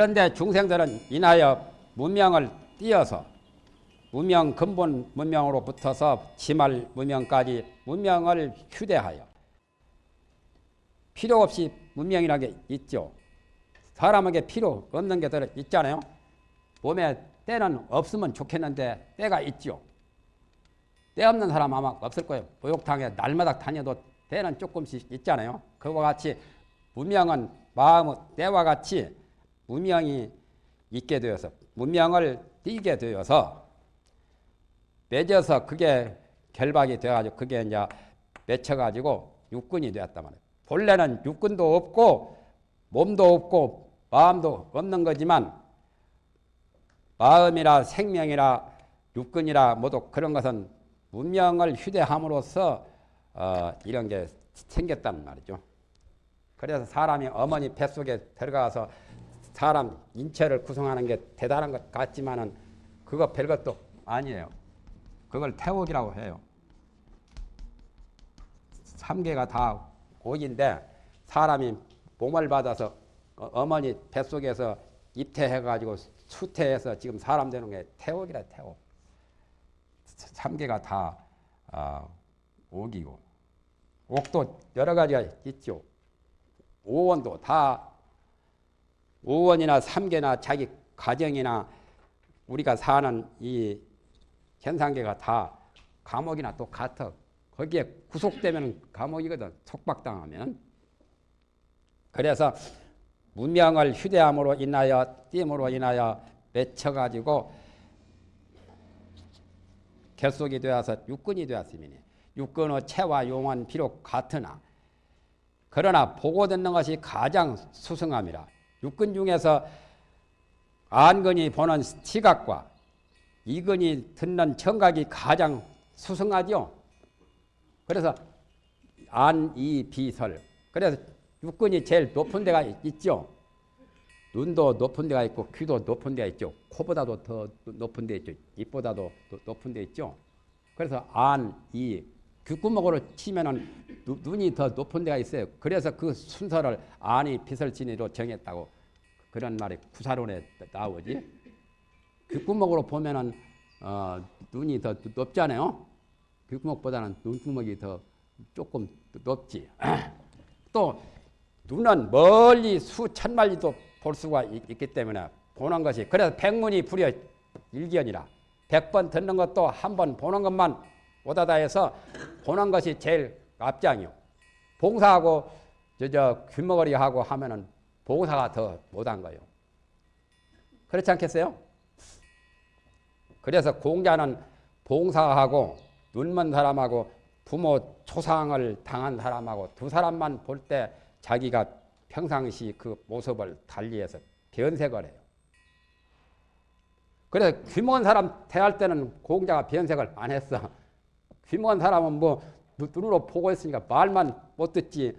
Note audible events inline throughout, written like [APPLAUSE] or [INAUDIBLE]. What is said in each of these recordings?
그런데 중생들은 인하여 문명을 띄어서 문명 근본 문명으로 붙어서 지말 문명까지 문명을 휴대하여 필요 없이 문명이라는 게 있죠. 사람에게 필요 없는 게 있잖아요. 몸에 때는 없으면 좋겠는데 때가 있죠. 때 없는 사람 아마 없을 거예요. 목욕탕에 날마다 다녀도 때는 조금씩 있잖아요. 그와 같이 문명은 마음의 때와 같이 문명이 있게 되어서 문명을 띄게 되어서 맺어서 그게 결박이 돼가지고 그게 이제 맺혀가지고 육군이 되었단 말이에요. 본래는 육군도 없고 몸도 없고 마음도 없는 거지만 마음이라 생명이라 육군이라 모두 그런 것은 문명을 휴대함으로써 어, 이런 게 생겼단 말이죠. 그래서 사람이 어머니 뱃속에 들어가서 사람 인체를 구성하는 게 대단한 것 같지만은 그거 별것도 아니에요. 그걸 태옥이라고 해요. 3개가 다 옥인데 사람이 몸을 받아서 어, 어머니 뱃속에서 입태해가지고 수태해서 지금 사람 되는 게 태옥이라 태옥. 3개가 다 어, 옥이고 옥도 여러 가지가 있죠. 오원도 다 오원이나 삼계나 자기 가정이나 우리가 사는 이 현상계가 다 감옥이나 똑같아. 거기에 구속되면 감옥이거든. 속박당하면. 그래서 문명을 휴대함으로 인하여 띠으로 인하여 맺혀가지고 결속이 되어서 육군이 되었으니 육군의 체와 용은 비록 같으나 그러나 보고 듣는 것이 가장 수승함이라. 육근 중에서 안근이 보는 시각과 이근이 듣는 청각이 가장 수승하죠. 그래서 안, 이, 비설. 그래서 육근이 제일 높은 데가 있죠. 눈도 높은 데가 있고 귀도 높은 데가 있죠. 코보다도 더 높은 데 있죠. 입보다도 높은 데 있죠. 그래서 안, 이, 귓구멍으로 치면은 눈이 더 높은 데가 있어요. 그래서 그 순서를 안이 비설진이로 정했다고 그런 말이 구사론에 나오지. 귓구멍으로 보면은 어, 눈이 더 높잖아요. 귓구멍보다는 눈구멍이 더 조금 높지. [CLEARS THROAT] 또 눈은 멀리 수천 마리도 볼 수가 있, 기 때문에 보는 것이 그래서 백문이 불여 일견이라 백 번 듣는 것도 한 번 보는 것만 오다다 해서 보는 것이 제일 앞장이요. 봉사하고 저 저 귀머거리 하고 하면은 봉사가 더 못한 거예요. 그렇지 않겠어요? 그래서 공자는 봉사하고 눈먼 사람하고 부모 초상을 당한 사람하고 두 사람만 볼 때 자기가 평상시 그 모습을 달리해서 변색을 해요. 그래서 귀먼 사람 대할 때는 공자가 변색을 안 했어. 귀먼 사람은 뭐 눈으로 보고 있으니까 말만 못 듣지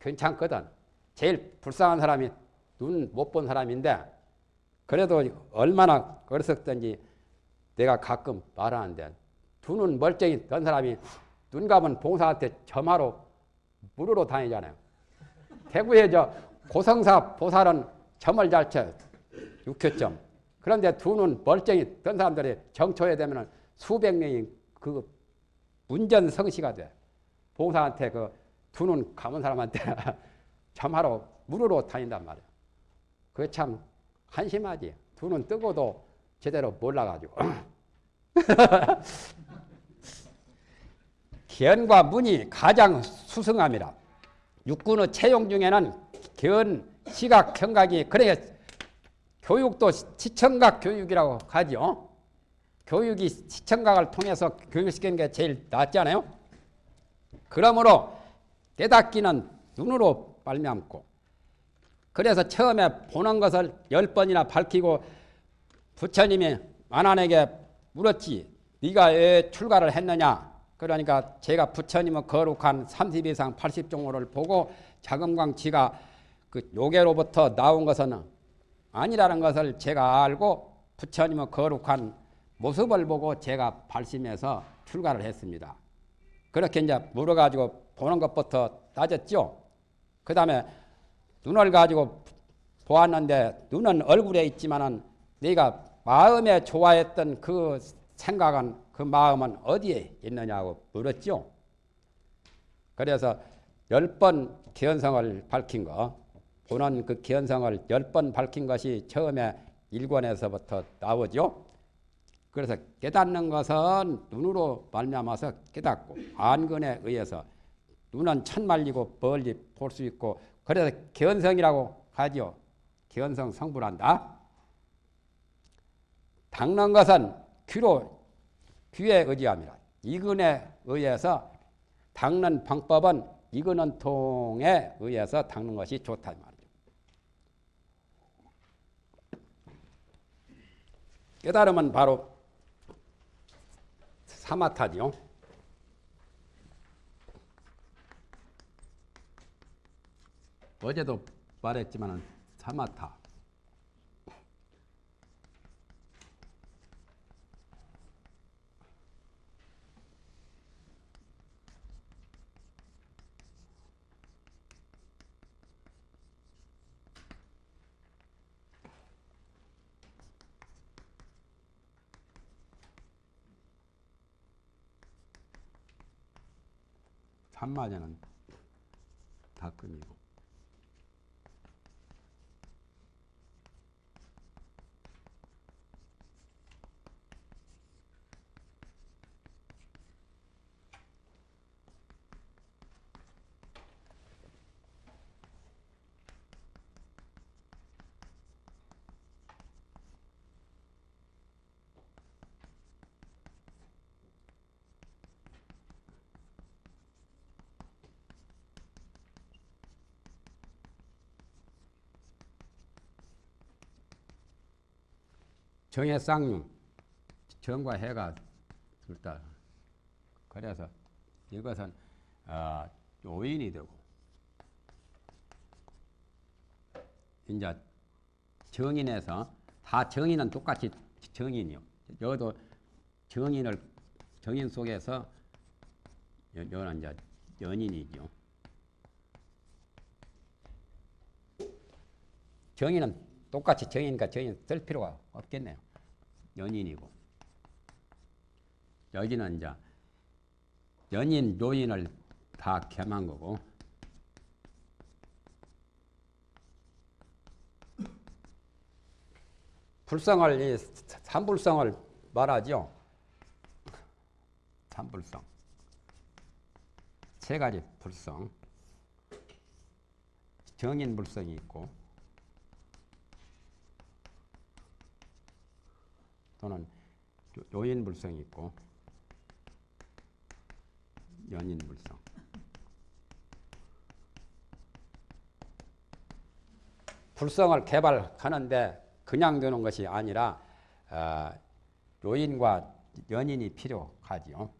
괜찮거든. 제일 불쌍한 사람이 눈 못 본 사람인데 그래도 얼마나 어렸었든지 내가 가끔 말하는데 두 눈 멀쩡히 던 사람이 눈 감은 봉사한테 점하러 물으러 다니잖아요. 대구에 저 고성사 보살은 점을 잘 쳐. 6교점. 그런데 두 눈 멀쩡히 던 사람들이 정초에 되면 수백 명이 그 문전성시가 돼. 봉사한테 그 두 눈 감은 사람한테 [LAUGHS] 점하러 물으러 다닌단 말이야. 그게 참 한심하지. 두 눈 뜨고도 제대로 몰라가지고. [LAUGHS] 견과 문이 가장 수승함이라. 육군의 채용 중에는 견, 시각, 청각이 그래 교육도 시청각 교육이라고 하죠. 교육이 시청각을 통해서 교육시키는 게 제일 낫잖아요. 그러므로 깨닫기는 눈으로 말미암고 그래서 처음에 보는 것을 열 번이나 밝히고 부처님이 만안에게 물었지 네가 왜 출가를 했느냐 그러니까 제가 부처님의 거룩한 30 이상 80종호를 보고 자금광 지가 그 요괴로부터 나온 것은 아니라는 것을 제가 알고 부처님의 거룩한 모습을 보고 제가 발심해서 출가를 했습니다. 그렇게 이제 물어가지고 보는 것부터 따졌죠. 그 다음에 눈을 가지고 보았는데 눈은 얼굴에 있지만은 네가 마음에 좋아했던 그 생각은 그 마음은 어디에 있느냐고 물었죠. 그래서 열번 기현성을 밝힌 거 보는 그 기현성을 열 번 밝힌 것이 처음에 일권에서부터 나오죠. 그래서 깨닫는 것은 눈으로 말미암아서 깨닫고 안근에 의해서 눈은 천말리고 멀리 볼 수 있고 그래서 견성이라고 하지요. 견성 성불한다. 닦는 것은 귀로 귀에 의지합니다. 이근에 의해서 닦는 방법은 이근은 통에 의해서 닦는 것이 좋다 말이죠. 깨달음은 바로 사마타지요. 어제도 말했지만 사마타. 산마제는 닭금이고 정의 쌍융 정과 해가 둘 다 그래서 이것은 어, 요인이 되고 이제 정인에서 다 정인은 똑같이 정인이요. 여도 정인을 정인 속에서 여는 이제 연인이죠. 정인은 똑같이 정인과 정인 쓸 필요가 없겠네요. 연인이고. 여기는 이제 연인 요인을 다 겸한 거고. 불성을 이 삼불성을 말하죠. 삼불성. 세 가지 불성. 정인 불성이 있고 또는 요인불성이 있고 연인불성. 불성을 개발하는데 그냥 되는 것이 아니라 어, 요인과 연인이 필요하지요.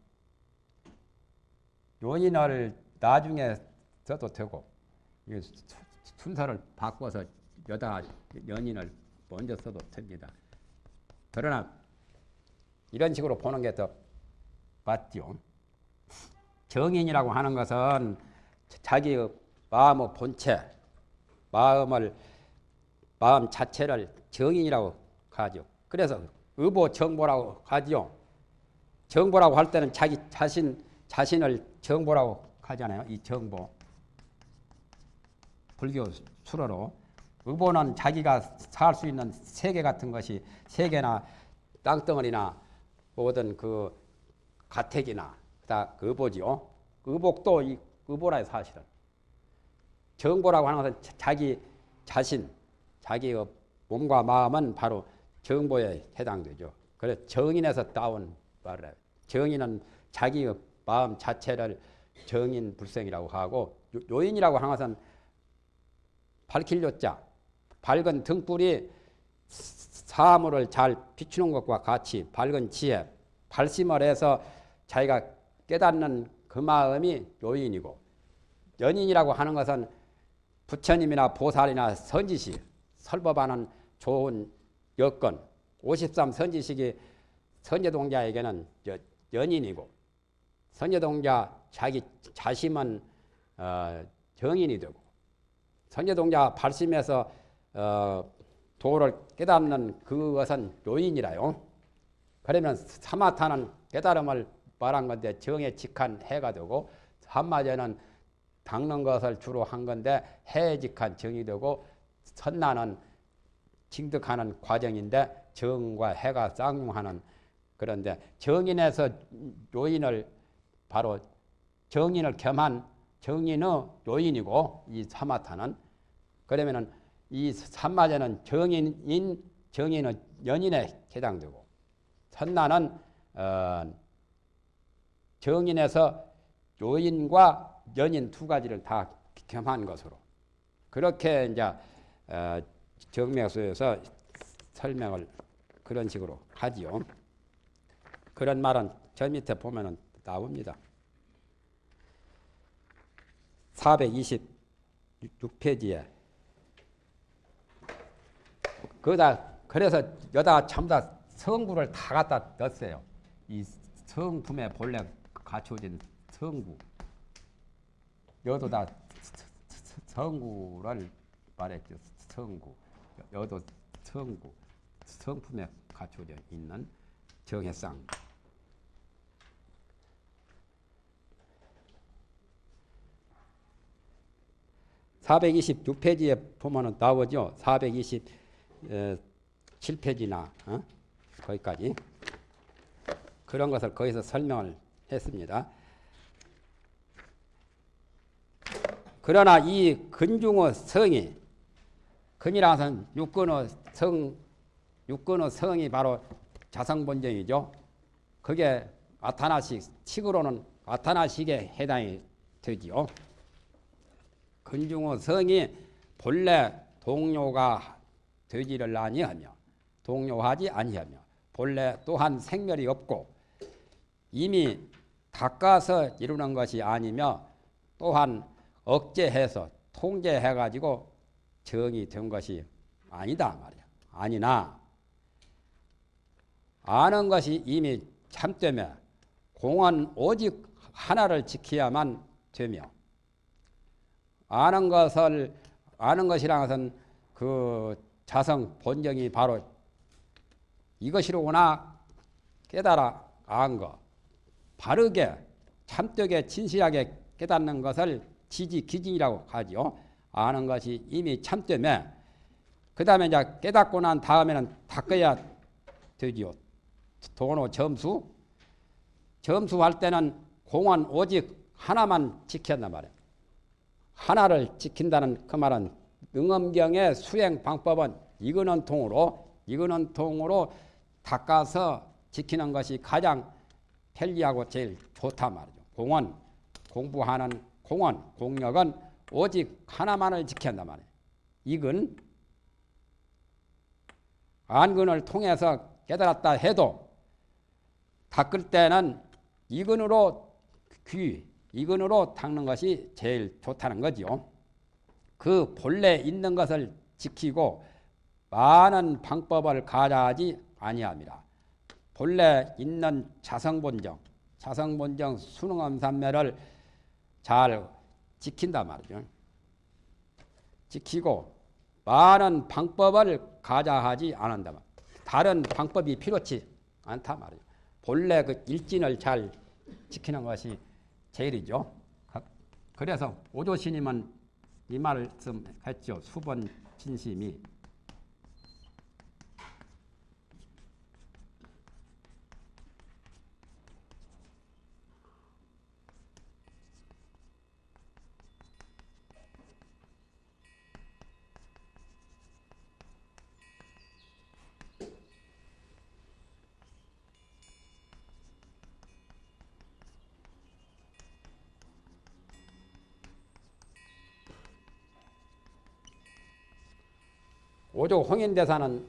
요인을 나중에 써도 되고 순서를 바꿔서 여다 연인을 먼저 써도 됩니다. 그러나 이런 식으로 보는 게 더 맞죠. 정인이라고 하는 것은 자기의 마음의 본체, 마음을 마음 자체를 정인이라고 하죠. 그래서 의보 정보라고 하죠. 정보라고 할 때는 자기 자신 자신을 정보라고 하잖아요. 이 정보. 불교 수로로 의보는 자기가 살 수 있는 세계 같은 것이 세계나 땅덩어리나 모든 그 가택이나 다 의보지요. 의복도 이 의보라요 사실은. 정보라고 하는 것은 자기 자신, 자기의 몸과 마음은 바로 정보에 해당되죠. 그래서 정인에서 따온 말이에요. 정인은 자기의 마음 자체를 정인 불생이라고 하고 요인이라고 하는 것은 밝힐 요자 밝은 등불이 사물을 잘 비추는 것과 같이 밝은 지혜, 발심을 해서 자기가 깨닫는 그 마음이 요인이고 연인이라고 하는 것은 부처님이나 보살이나 선지식 설법하는 좋은 여건 53 선지식이 선제동자에게는 연인이고 선제동자 자기 자심은 어, 정인이 되고 선제동자 발심해서 어, 도를 깨닫는 그것은 요인이라요. 그러면 사마타는 깨달음을 말한 건데 정에 직한 해가 되고 한마디는 닦는 것을 주로 한 건데 해에 직한 정이 되고 선나는 징득하는 과정인데 정과 해가 쌍용하는 그런데 정인에서 요인을 바로 정인을 겸한 정인의 요인이고 이 사마타는 그러면은 이 산마제는 정인인 정인은 연인에 해당되고 선나는 어, 정인에서 요인과 연인 두 가지를 다 겸한 것으로 그렇게 이제 어, 정맥수에서 설명을 그런 식으로 하지요. 그런 말은 저 밑에 보면은 나옵니다. 426페이지에 그다 그래서 여다 전부 다 성구를 다 갖다 넣었어요. 이 성품에 본래 갖춰진 성구. 여도 다 성구를 말했죠. 성구. 여도 성구. 성품에 갖춰져 있는 정해상. (426페이지에) 보면은 나오죠 (427페이지 나) 어? 거기까지 그런 것을 거기서 설명을 했습니다. 그러나 이 근중의 성이 근이라는 것은 육근의 성, 육근의 성이 바로 자성본정이죠. 그게 아타나식, 식으로는 아타나식에 해당이 되지요. 근중의 성이 본래 동료가 되지를 아니하며 동료하지 아니하며 본래 또한 생멸이 없고 이미 닦아서 이루는 것이 아니며 또한 억제해서 통제해가지고 정이 된 것이 아니다 말이야. 아니나 아는 것이 이미 참되며 공은 오직 하나를 지켜야만 되며 아는 것을 아는 것이란 것은 그 자성 본정이 바로 이것이로구나 깨달아 안 거. 바르게 참되게 진실하게 깨닫는 것을 지지 기진이라고 하죠. 아는 것이 이미 참되면 그 다음에 이제 깨닫고 난 다음에는 닦아야 되지요. 도노 점수 점수할 때는 공은 오직 하나만 지켰단 말이에요. 하나를 지킨다는 그 말은 능엄경의 수행 방법은 이거는 통으로 이거는 통으로 닦아서 지키는 것이 가장 편리하고 제일 좋단 말이죠. 공원 공부하는 공원 공력은 오직 하나만을 지킨단 말이에요. 이근 안근을 통해서 깨달았다 해도 닦을 때는 이근으로 귀, 이근으로 닦는 것이 제일 좋다는 거죠. 그 본래 있는 것을 지키고 많은 방법을 가져하지 아니합니다. 본래 있는 자성본정, 자성본정 수능엄산매를 잘 지킨단 말이죠. 지키고 많은 방법을 가져하지 않는다. 다른 방법이 필요치 않다 말이죠. 본래 그 일진을 잘 지키는 것이 제일이죠. 그래서 오조 스님은 이 말씀했죠. 수번 진심이 오조 홍인대사는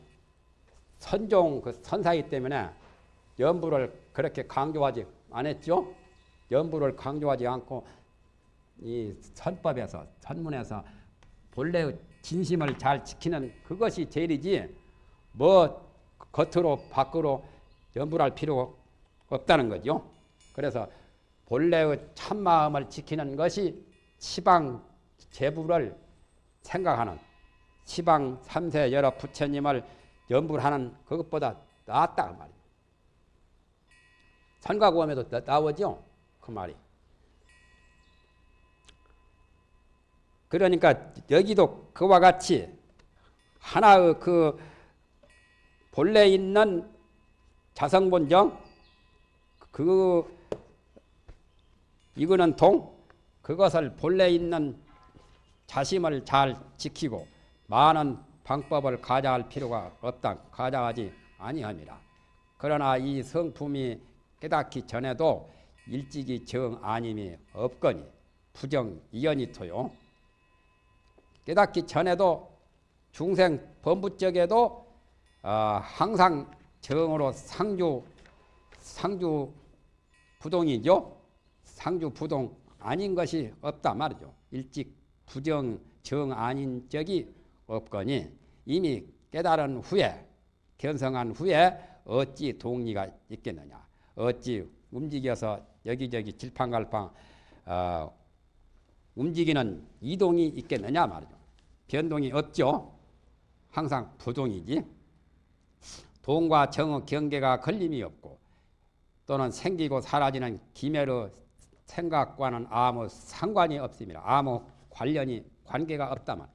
선종 그 선사이기 때문에 연부를 그렇게 강조하지 않았죠. 연부를 강조하지 않고 이 선법에서 선문에서 본래의 진심을 잘 지키는 그것이 제일이지 뭐 겉으로 밖으로 연부할 필요 없다는 거죠. 그래서 본래의 참마음을 지키는 것이 시방 제부를 생각하는 시방 삼세 여러 부처님을 연불하는 그것보다 낫다 그 말이에요. 산과고함에도 나오죠 그 말이. 그러니까 여기도 그와 같이 하나의 그 본래 있는 자성본정 그 이거는 동 그것을 본래 있는 자심을 잘 지키고 많은 방법을 가져할 필요가 없다 가져하지 아니함이라 그러나 이 성품이 깨닫기 전에도 일찍이 정 아님이 없거니 부정 이연이 토요 깨닫기 전에도 중생 범부적에도 어, 항상 정으로 상주 상주 부동이죠. 상주 부동 아닌 것이 없다 말이죠. 일찍 부정 정 아닌 적이 없거니 이미 깨달은 후에 견성한 후에 어찌 동리가 있겠느냐. 어찌 움직여서 여기저기 질팡갈팡 어, 움직이는 이동이 있겠느냐 말이죠. 변동이 없죠. 항상 부동이지. 동과 정의 경계가 걸림이 없고 또는 생기고 사라지는 기멸의 생각과는 아무 상관이 없습니다. 아무 관련이 관계가 없다만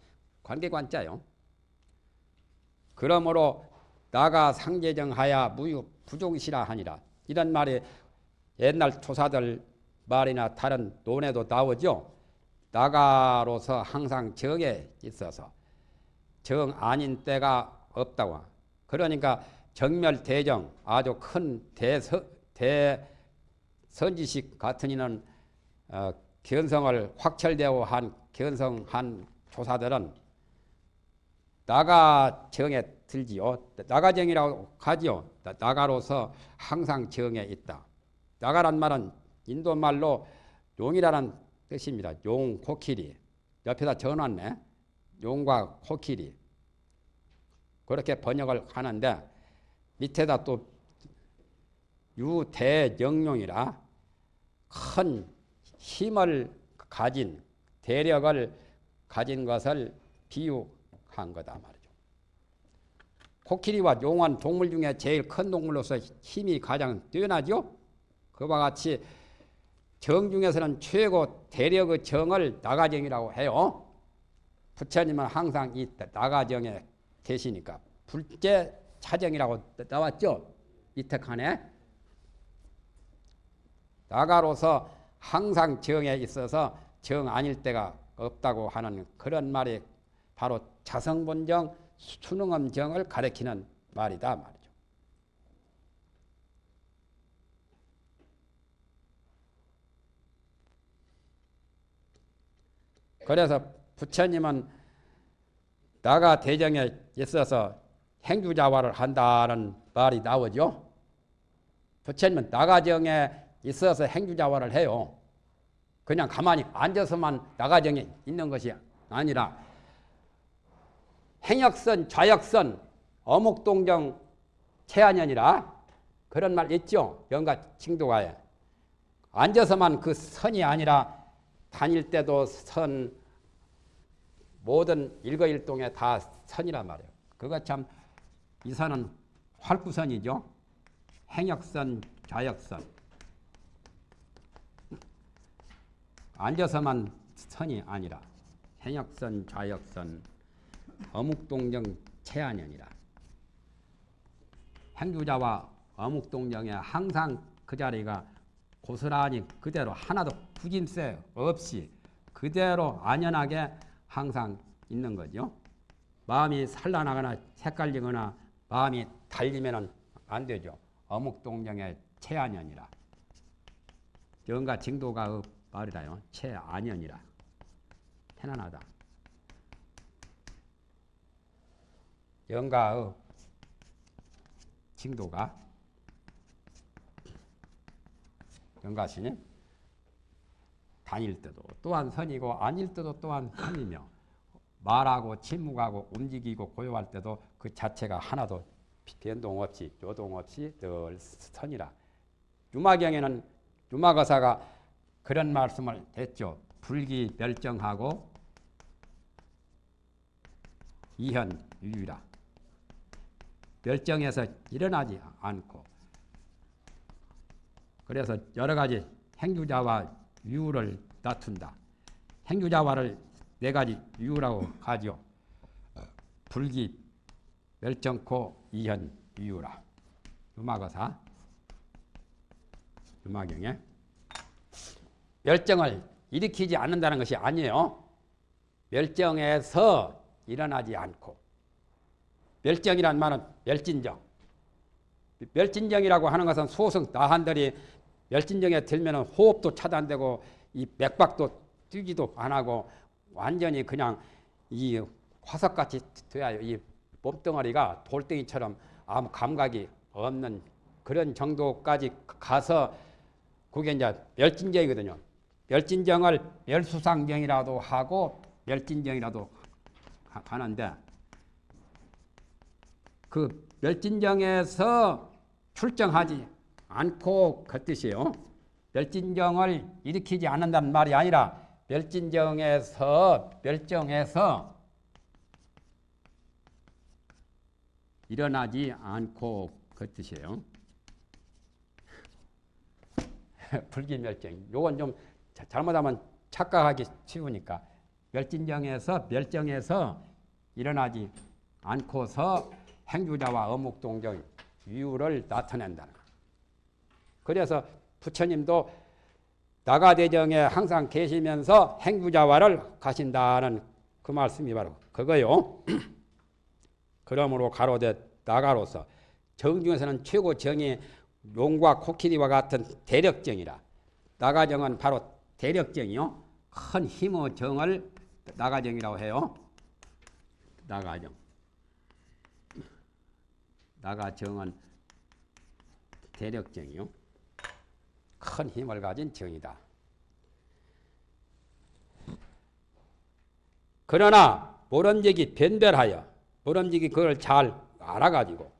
관계관자요. 그러므로 나가 상제정하야 무유 부종시라 하니라 이런 말이 옛날 조사들 말이나 다른 논에도 나오죠. 나가로서 항상 정에 있어서 정 아닌 때가 없다고. 그러니까 정멸 대정 아주 큰 대서, 대선지식 같은 이는 어, 견성을 확철되어 한 견성한 조사들은 나가 정에 들지요. 나가정이라고 하지요. 나가로서 항상 정에 있다. 나가란 말은 인도 말로 용이라는 뜻입니다. 용, 코끼리. 옆에다 적어놨네. 용과 코끼리. 그렇게 번역을 하는데 밑에다 또 유대영용이라 큰 힘을 가진 대력을 가진 것을 비유 한 거다 말이죠. 코끼리와 용은 동물 중에 제일 큰 동물로서 힘이 가장 뛰어나죠. 그와 같이 정 중에서는 최고 대력의 정을 나가정이라고 해요. 부처님은 항상 이 나가정에 계시니까 불제 차정이라고 나왔죠. 이태칸에 나가로서 항상 정에 있어서 정 아닐 때가 없다고 하는 그런 말이 바로 자성본정 수능엄정을 가리키는 말이다 말이죠. 그래서 부처님은 나가 대정에 있어서 행주자화를 한다는 말이 나오죠. 부처님은 나가정에 있어서 행주자화를 해요. 그냥 가만히 앉아서만 나가정에 있는 것이 아니라 행역선, 좌역선, 어묵동정, 체안연이라 그런 말 있죠. 영가 칭도가에. 앉아서만 그 선이 아니라 다닐 때도 선, 모든 일거일동에 다 선이란 말이에요. 그거 참, 이 선은 활구선이죠. 행역선, 좌역선. 앉아서만 선이 아니라 행역선, 좌역선, 어묵동정, 체안연이라. 행주자와 어묵동정에 항상 그 자리가 고스란히 그대로 하나도 부짐세 없이 그대로 안연하게 항상 있는 거죠. 마음이 산란하거나 색깔리거나 마음이 달리면 안 되죠. 어묵동정의 체안연이라. 영가 징도가 말이다요. 체안연이라. 편안하다. 영가의 징도가 영가신이 다닐 때도 또한 선이고 아닐 때도 또한 선이며 말하고 침묵하고 움직이고 고요할 때도 그 자체가 하나도 변동 없이 요동 없이 늘 선이라. 유마경에는 유마거사가 그런 말씀을 했죠. 불기 멸정하고 이현 유유라. 멸정에서 일어나지 않고 그래서 여러 가지 행주자와 유를 다툰다. 행주자와를 네 가지 유라고 하죠. 불기, 멸정코, 이현, 유라. 유마거사. 유마경에 멸정을 일으키지 않는다는 것이 아니에요. 멸정에서 일어나지 않고 멸정이란 말은 멸진정. 멸진정이라고 하는 것은 소승 나한들이 멸진정에 들면 호흡도 차단되고 이 맥박도 뛰기도 안 하고 완전히 그냥 이 화석같이 돼야 이 몸뚱어리가 돌덩이처럼 아무 감각이 없는 그런 정도까지 가서 그게 이제 멸진정이거든요. 멸진정을 멸수상정이라도 하고 멸진정이라도 하는데 그 멸진정에서 출정하지 않고 그 뜻이에요. 멸진정을 일으키지 않는다는 말이 아니라 멸진정에서 멸정에서 일어나지 않고 그 뜻이에요. [LAUGHS] 불기멸정. 요건 좀 잘못하면 착각하기 쉬우니까 멸진정에서 멸정에서 일어나지 않고서 행주자와 어묵동정 이유를 나타낸다. 그래서 부처님도 나가대정에 항상 계시면서 행주자와를 가신다는 그 말씀이 바로 그거요. [CLEARS THROAT] 그러므로 가로되 나가로서 정 중에서는 최고 정이 용과 코끼리와 같은 대력정이라. 나가정은 바로 대력정이요. 큰 힘의 정을 나가정이라고 해요. 나가정. 나가 정은 대력정이요. 큰 힘을 가진 정이다. 그러나 모름지기 변별하여 모름지기 그걸 잘 알아가지고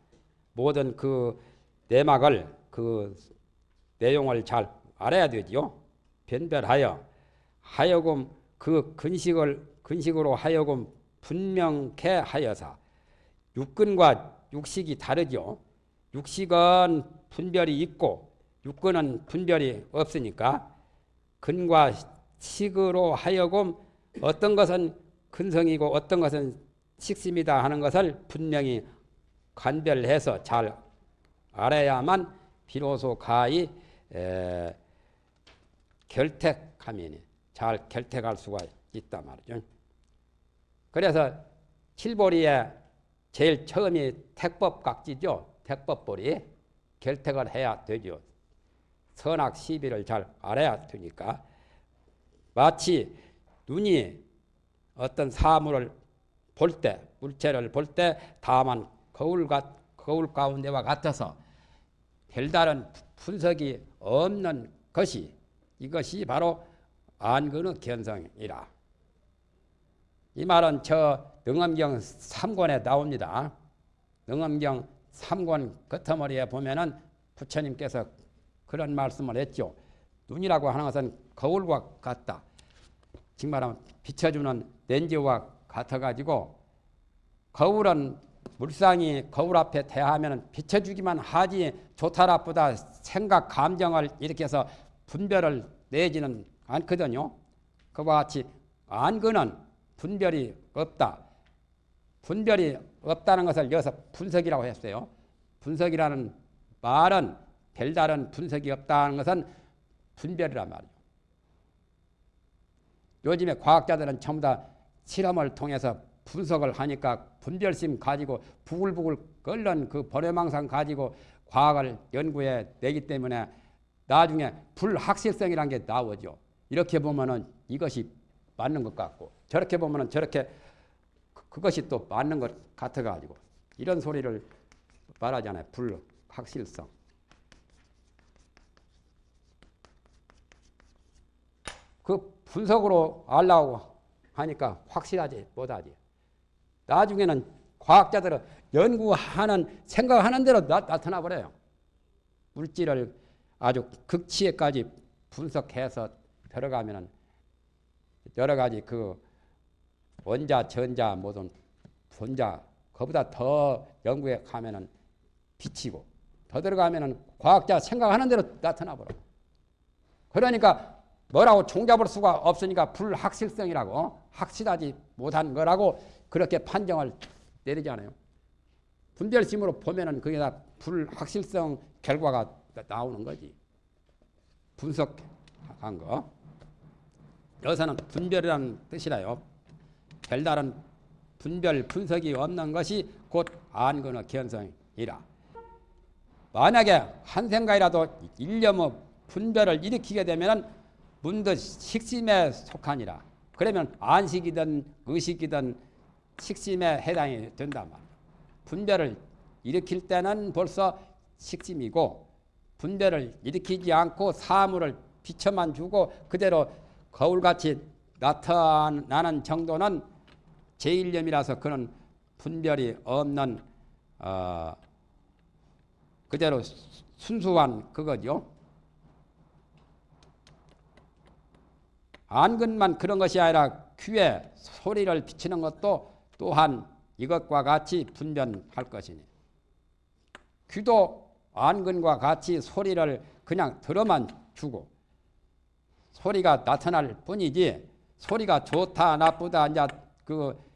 모든 그 내막을 그 내용을 잘 알아야 되지요. 변별하여 하여금 그 근식을 근식으로 하여금 분명케 하여사 육근과 육식이 다르죠. 육식은 분별이 있고 육근은 분별이 없으니까 근과 식으로 하여금 어떤 것은 근성이고 어떤 것은 식심이다 하는 것을 분명히 관별해서 잘 알아야만 비로소 가히 에, 결택하면 잘 결택할 수가 있단 말이죠. 그래서 칠보리에 제일 처음이 택법각지죠. 택법보리 결택을 해야 되죠. 선악 시비를 잘 알아야 되니까 마치 눈이 어떤 사물을 볼 때, 물체를 볼 때 다만 거울, 거울 가운데와 같아서 별다른 분석이 없는 것이 이것이 바로 안근의 견성이라. 이 말은 저 능엄경 3권에 나옵니다. 능엄경 3권 끝머리에 보면은 부처님께서 그런 말씀을 했죠. 눈이라고 하는 것은 거울과 같다. 지금 말하면 비춰주는 렌즈와 같아가지고 거울은 물상이 거울 앞에 대하면 비춰주기만 하지 좋다 나쁘다 생각 감정을 해서 분별을 내지는 않거든요. 그와 같이 안근은 분별이 없다. 분별이 없다는 것을 여기서 분석이라고 했어요. 분석이라는 말은 별다른 분석이 없다는 것은 분별이란 말이에요. 요즘에 과학자들은 전부 다 실험을 통해서 분석을 하니까 분별심 가지고 부글부글 끓는 그 번외망상 가지고 과학을 연구해 내기 때문에 나중에 불확실성이라는 게 나오죠. 이렇게 보면은 이것이 맞는 것 같고 저렇게 보면은 저렇게 그, 그것이 또 맞는 것 같아 가지고 이런 소리를 말하잖아요. 불 확실성. 그 분석으로 알라고 하니까 확실하지 못하지. 나중에는 과학자들은 연구하는 생각하는 대로 나, 타나 버려요. 물질을 아주 극치에까지 분석해서 들어가면은 여러 가지 그 원자, 전자 모든 존자 그보다 더 연구에 가면은 비치고 더 들어가면은 과학자 생각하는 대로 나타나 버려. 그러니까 뭐라고 종잡을 수가 없으니까 불확실성이라고 어? 확실하지 못한 거라고 그렇게 판정을 내리잖아요. 분별심으로 보면은 그게 다 불확실성 결과가 나오는 거지. 분석한 거. 여기서는 분별이라는 뜻이라요. 별다른 분별 분석이 없는 것이 곧 안근의 견성이라. 만약에 한 생각이라도 일념의 분별을 일으키게 되면 문득 식심에 속하니라. 그러면 안식이든 의식이든 식심에 해당이 된단 말이야. 분별을 일으킬 때는 벌써 식심이고 분별을 일으키지 않고 사물을 비춰만 주고 그대로 거울같이 나타나는 정도는 제1념이라서 그는 분별이 없는 어, 그대로 순수한 그거죠. 안근만 그런 것이 아니라 귀에 소리를 비치는 것도 또한 이것과 같이 분별할 것이니 귀도 안근과 같이 소리를 그냥 들어만 주고 소리가 나타날 뿐이지 소리가 좋다 나쁘다 이제 그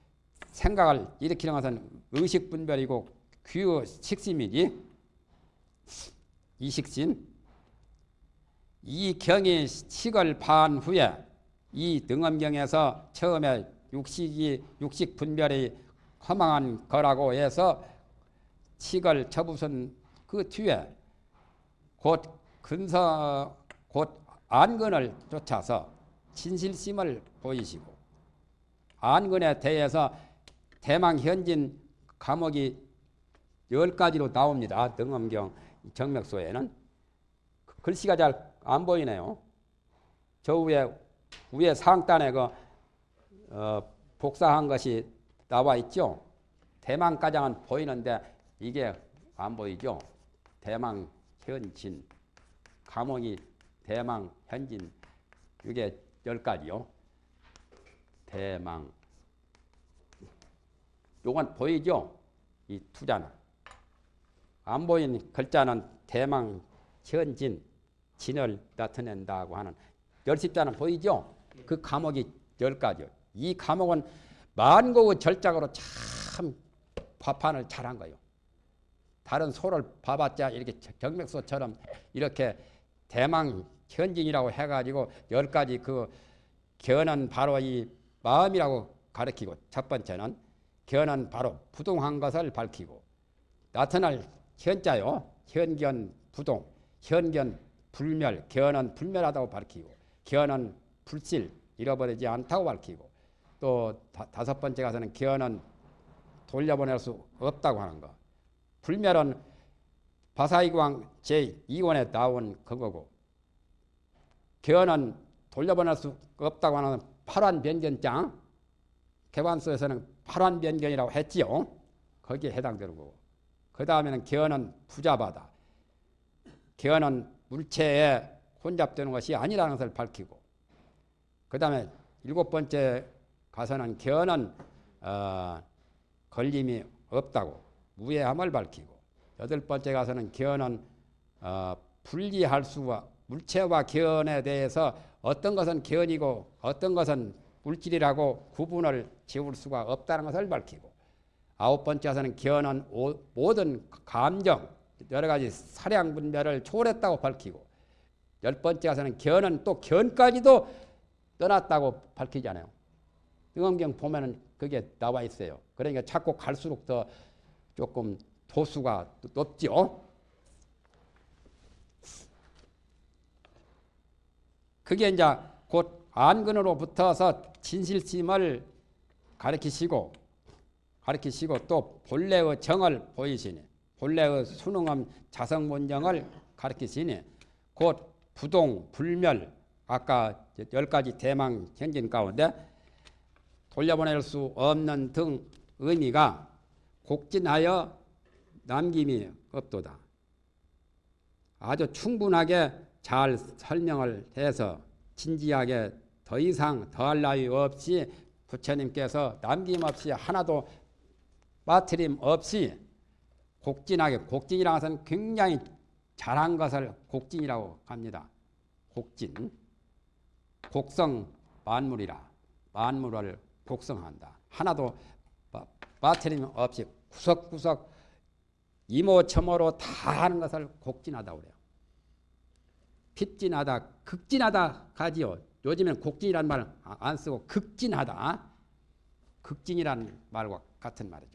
생각을 일으키는 것은 의식 분별이고 귀의 식심이지. 이식심. 이 경이 식을 반 후에 이 등엄경에서 처음에 육식이 육식 분별이 허망한 거라고 해서 식을 접으선 그 뒤에 곧 근서 곧 안근을 쫓아서 진실심을 보이시고 안근에 대해서 대망 현진 감옥이 열 가지로 나옵니다. 등엄경 정맥소에는 글씨가 잘 안 보이네요. 저 위에 위에 상단에 그 어, 복사한 것이 나와 있죠. 대망 가장은 보이는데 이게 안 보이죠. 대망 현진 감옥이 대망 현진 이게 열 가지요. 대망 요건 보이죠? 이 투자는 안 보이는 글자는 대망 현진 진을 나타낸다고 하는 열십자는 보이죠? 그 감옥이 열 가지요. 이 감옥은 만고의 절작으로 참 화판을 잘한 거예요. 다른 소를 봐봤자 이렇게 경맥소처럼 이렇게 대망 현진이라고 해가지고 열 가지 그 견은 바로 이 마음이라고 가르치고 첫 번째는 견은 바로 부동한 것을 밝히고 나타날 현자요 현견 부동 현견 불멸 견은 불멸하다고 밝히고 견은 불실 잃어버리지 않다고 밝히고 또 다, 섯 번째 가서는 견은 돌려보낼 수 없다고 하는 거. 불멸은 바사이광 제2원에 나온 그거고 견은 돌려보낼 수 없다고 하는 팔환 변견장 개관서에서는 팔환 변견이라고 했지요. 거기에 해당되고 그 다음에는 견은 부자바다. 견은 물체에 혼잡되는 것이 아니라는 것을 밝히고 그 다음에 일곱 번째 가서는 견은 어, 걸림이 없다고 무해함을 밝히고 여덟 번째 가서는 견은 어, 분리할 수가 물체와 견에 대해서 어떤 것은 견이고 어떤 것은 물질이라고 구분을 지울 수가 없다는 것을 밝히고 아홉 번째에서는 견은 오, 모든 감정 여러 가지 사량 분별을 초월했다고 밝히고 열 번째에서는 견은 또 견까지도 떠났다고 밝히잖아요. 등엄경 보면은 그게 나와 있어요. 그러니까 자꾸 갈수록 더 조금 도수가 높죠. 그게 이제 곧 안근으로 붙어서 진실심을 가르치시고 가르치시고 또 본래의 정을 보이시니 본래의 수능엄 자성본정을 가르치시니 곧 부동 불멸 아까 열 가지 대망 현진 가운데 돌려보낼 수 없는 등 의미가 곡진하여 남김이 없도다. 아주 충분하게 잘 설명을 해서 진지하게 더 이상 더할 나위 없이 부처님께서 남김없이 하나도 빠트림 없이 곡진하게 곡진이라는 것은 굉장히 잘한 것을 곡진이라고 합니다. 곡진 곡성 만물이라 만물을 곡성한다. 하나도 빠- 빠트림 없이 구석구석 이모첨어로 다 하는 것을 곡진하다 그래요. 핍진하다, 극진하다 가지요. 요즘엔 곡진이라는 말을 안 쓰고 극진하다. 극진이라는 말과 같은 말이죠.